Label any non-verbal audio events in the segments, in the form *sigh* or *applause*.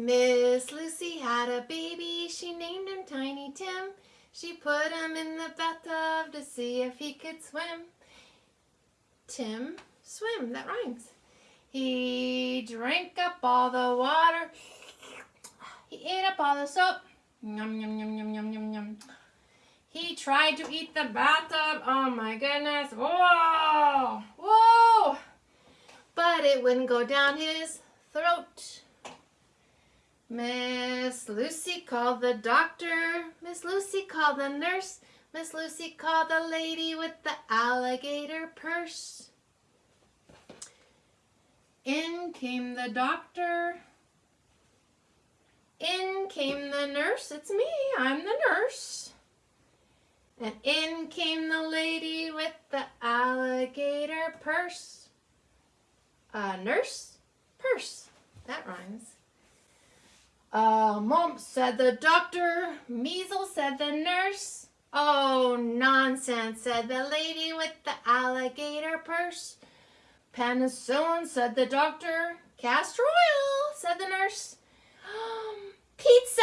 Miss Lucy had a baby, she named him Tiny Tim. She put him in the bathtub to see if he could swim. Tim, swim, that rhymes. He drank up all the water. He ate up all the soap. Yum, yum, yum, yum, yum, yum, yum. He tried to eat the bathtub. Oh my goodness. Whoa! Whoa! But it wouldn't go down his throat. Miss Lucy called the doctor. Miss Lucy called the nurse. Miss Lucy called the lady with the alligator purse. In came the doctor. In came the nurse. It's me. I'm the nurse. And in came the lady with the alligator purse. A nurse, purse. That rhymes. Uh, mumps, said the doctor. Measles, said the nurse. Oh, nonsense, said the lady with the alligator purse. Penicillin, said the doctor. Castor oil, said the nurse. *gasps* Pizza,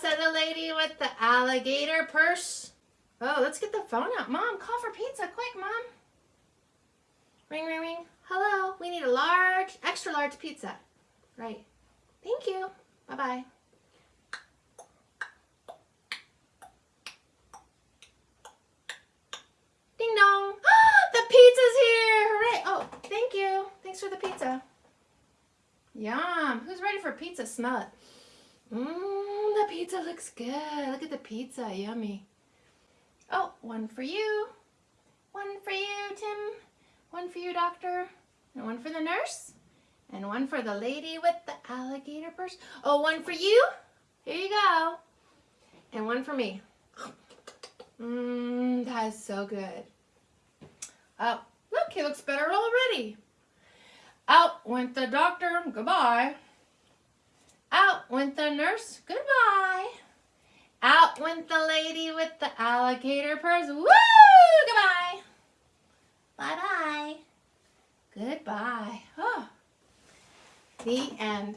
said the lady with the alligator purse. Oh, let's get the phone out. Mom, call for pizza. Quick, Mom. Ring, ring, ring. Hello, we need a large, extra large pizza. Right. Bye-bye. Ding dong. *gasps* the pizza's here. Hooray. Oh, thank you. Thanks for the pizza. Yum. Who's ready for pizza? Smell it. Mmm, the pizza looks good. Look at the pizza. Yummy. Oh, one for you. One for you, Tim. One for you, doctor. And one for the nurse. And one for the lady with the alligator purse. Oh, one for you. Here you go. And one for me. Mmm, that is so good. Oh, look, he looks better already. Out went the doctor. Goodbye. Out went the nurse. Goodbye. Out went the lady with the alligator purse. Woo! Goodbye. Bye-bye. Goodbye. Oh. The end.